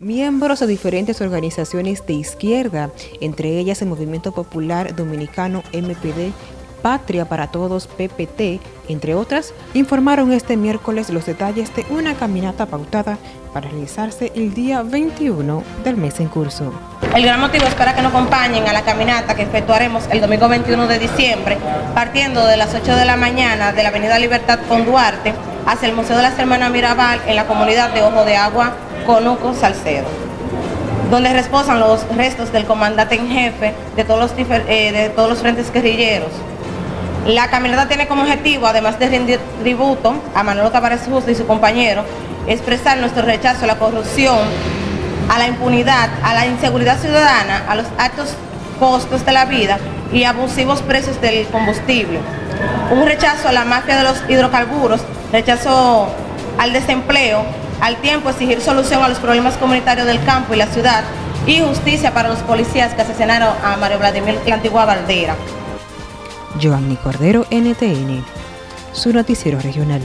Miembros de diferentes organizaciones de izquierda, entre ellas el Movimiento Popular Dominicano MPD, Patria para Todos PPT, entre otras, informaron este miércoles los detalles de una caminata pautada para realizarse el día 21 del mes en curso. El gran motivo es para que nos acompañen a la caminata que efectuaremos el domingo 21 de diciembre, partiendo de las 8 de la mañana de la Avenida Libertad con Duarte hacia el Museo de las Hermanas Mirabal en la comunidad de Ojo de Agua, Conuco, Salcedo, donde reposan los restos del comandante en jefe de todos los, eh, de todos los frentes guerrilleros. La caminata tiene como objetivo, además de rendir tributo a Manolo Tavares Justo y su compañero, expresar nuestro rechazo a la corrupción, a la impunidad, a la inseguridad ciudadana, a los altos costos de la vida y abusivos precios del combustible. Un rechazo a la mafia de los hidrocarburos, rechazo al desempleo, al tiempo exigir solución a los problemas comunitarios del campo y la ciudad y justicia para los policías que asesinaron a Mario Vladimir la antigua Valdera. Giovanni Cordero, NTN, su noticiero regional.